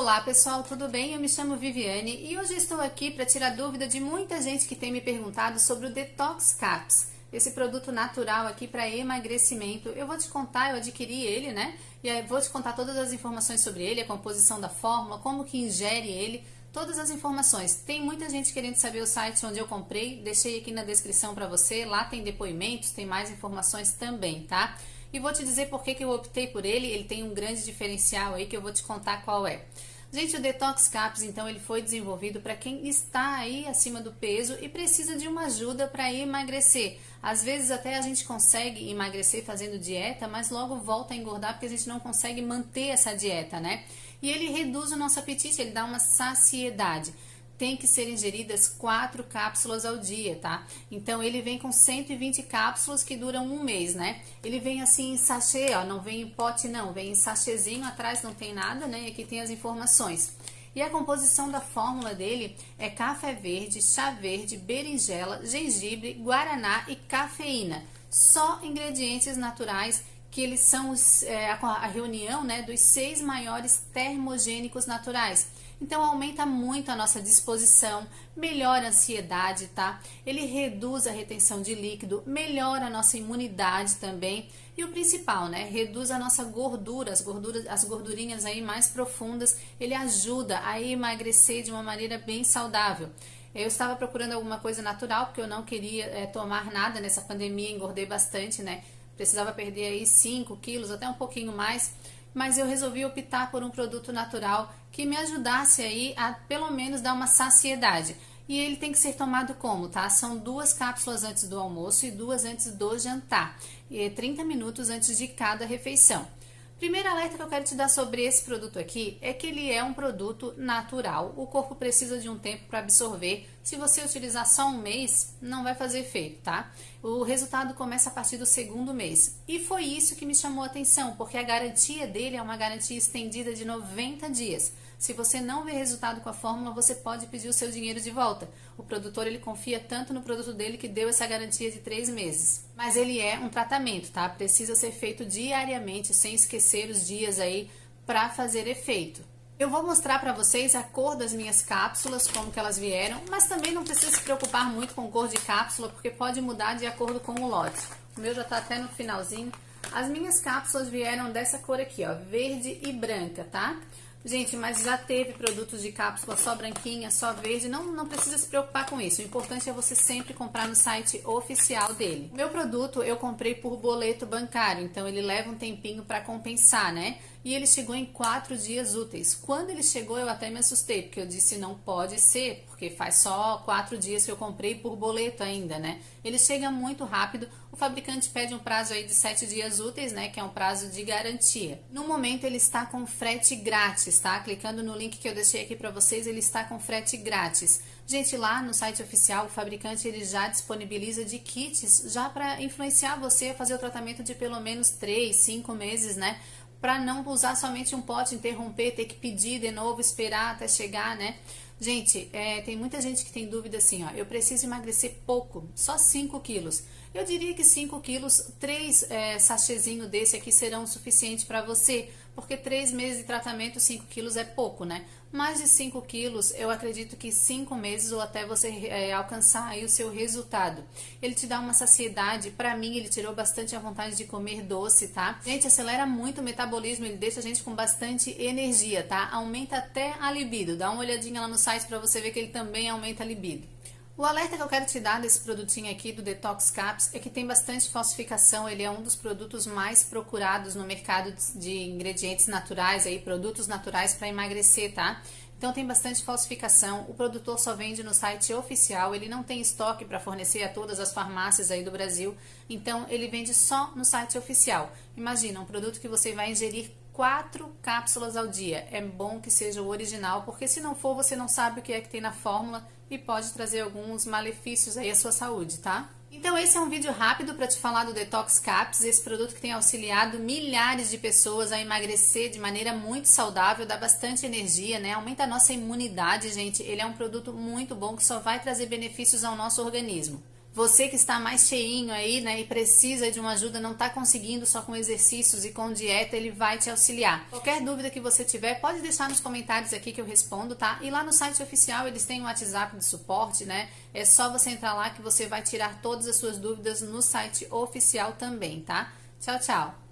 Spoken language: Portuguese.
Olá pessoal, tudo bem? Eu me chamo Viviane e hoje estou aqui para tirar dúvida de muita gente que tem me perguntado sobre o Detox Caps, esse produto natural aqui para emagrecimento. Eu vou te contar, eu adquiri ele, né? E aí vou te contar todas as informações sobre ele, a composição da fórmula, como que ingere ele, todas as informações. Tem muita gente querendo saber o site onde eu comprei, deixei aqui na descrição para você, lá tem depoimentos, tem mais informações também, tá? E vou te dizer por que, que eu optei por ele, ele tem um grande diferencial aí que eu vou te contar qual é. Gente, o Detox Caps, então, ele foi desenvolvido para quem está aí acima do peso e precisa de uma ajuda para emagrecer. Às vezes até a gente consegue emagrecer fazendo dieta, mas logo volta a engordar porque a gente não consegue manter essa dieta, né? E ele reduz o nosso apetite, ele dá uma saciedade tem que ser ingeridas quatro cápsulas ao dia, tá? Então ele vem com 120 cápsulas que duram um mês, né? Ele vem assim em sachê, ó, não vem em pote não, vem em sachêzinho, atrás não tem nada, né? E aqui tem as informações. E a composição da fórmula dele é café verde, chá verde, berinjela, gengibre, guaraná e cafeína. Só ingredientes naturais que eles são os, é, a reunião né, dos seis maiores termogênicos naturais. Então aumenta muito a nossa disposição, melhora a ansiedade, tá? Ele reduz a retenção de líquido, melhora a nossa imunidade também. E o principal, né? Reduz a nossa gordura, as gorduras, as gordurinhas aí mais profundas. Ele ajuda a emagrecer de uma maneira bem saudável. Eu estava procurando alguma coisa natural, porque eu não queria é, tomar nada nessa pandemia, engordei bastante, né? Precisava perder aí 5 quilos, até um pouquinho mais mas eu resolvi optar por um produto natural que me ajudasse aí a pelo menos dar uma saciedade. E ele tem que ser tomado como, tá? São duas cápsulas antes do almoço e duas antes do jantar, e 30 minutos antes de cada refeição. Primeiro alerta que eu quero te dar sobre esse produto aqui é que ele é um produto natural. O corpo precisa de um tempo para absorver. Se você utilizar só um mês, não vai fazer efeito, tá? O resultado começa a partir do segundo mês. E foi isso que me chamou a atenção, porque a garantia dele é uma garantia estendida de 90 dias. Se você não vê resultado com a fórmula, você pode pedir o seu dinheiro de volta. O produtor ele confia tanto no produto dele que deu essa garantia de três meses. Mas ele é um tratamento, tá? Precisa ser feito diariamente, sem esquecer os dias aí para fazer efeito. Eu vou mostrar para vocês a cor das minhas cápsulas, como que elas vieram, mas também não precisa se preocupar muito com cor de cápsula, porque pode mudar de acordo com o lote. O meu já está até no finalzinho. As minhas cápsulas vieram dessa cor aqui, ó, verde e branca, tá? Gente, mas já teve produtos de cápsula só branquinha, só verde, não, não precisa se preocupar com isso. O importante é você sempre comprar no site oficial dele. Meu produto eu comprei por boleto bancário, então ele leva um tempinho para compensar, né? E ele chegou em quatro dias úteis. Quando ele chegou, eu até me assustei, porque eu disse não pode ser, porque faz só quatro dias que eu comprei por boleto ainda, né? Ele chega muito rápido. O fabricante pede um prazo aí de sete dias úteis, né? Que é um prazo de garantia. No momento ele está com frete grátis, tá? Clicando no link que eu deixei aqui para vocês, ele está com frete grátis. Gente, lá no site oficial, o fabricante ele já disponibiliza de kits já para influenciar você a fazer o tratamento de pelo menos três, cinco meses, né? Para não usar somente um pote, interromper, ter que pedir de novo, esperar até chegar, né? Gente, é, tem muita gente que tem dúvida assim, ó, eu preciso emagrecer pouco, só 5 quilos. Eu diria que 5 quilos, 3 é, desse aqui serão suficientes para você, porque 3 meses de tratamento, 5 quilos é pouco, né? Mais de 5 quilos, eu acredito que 5 meses ou até você é, alcançar aí o seu resultado. Ele te dá uma saciedade, para mim ele tirou bastante a vontade de comer doce, tá? Gente, acelera muito o metabolismo, ele deixa a gente com bastante energia, tá? Aumenta até a libido, dá uma olhadinha lá no para você ver que ele também aumenta a libido. O alerta que eu quero te dar desse produtinho aqui do Detox Caps é que tem bastante falsificação, ele é um dos produtos mais procurados no mercado de ingredientes naturais, aí, produtos naturais para emagrecer, tá? Então tem bastante falsificação, o produtor só vende no site oficial, ele não tem estoque para fornecer a todas as farmácias aí do Brasil, então ele vende só no site oficial. Imagina, um produto que você vai ingerir quatro cápsulas ao dia. É bom que seja o original, porque se não for, você não sabe o que é que tem na fórmula e pode trazer alguns malefícios aí à sua saúde, tá? Então esse é um vídeo rápido para te falar do Detox Caps, esse produto que tem auxiliado milhares de pessoas a emagrecer de maneira muito saudável, dá bastante energia, né? Aumenta a nossa imunidade, gente. Ele é um produto muito bom que só vai trazer benefícios ao nosso organismo. Você que está mais cheinho aí, né, e precisa de uma ajuda, não está conseguindo só com exercícios e com dieta, ele vai te auxiliar. Qualquer dúvida que você tiver, pode deixar nos comentários aqui que eu respondo, tá? E lá no site oficial eles têm um WhatsApp de suporte, né? É só você entrar lá que você vai tirar todas as suas dúvidas no site oficial também, tá? Tchau, tchau!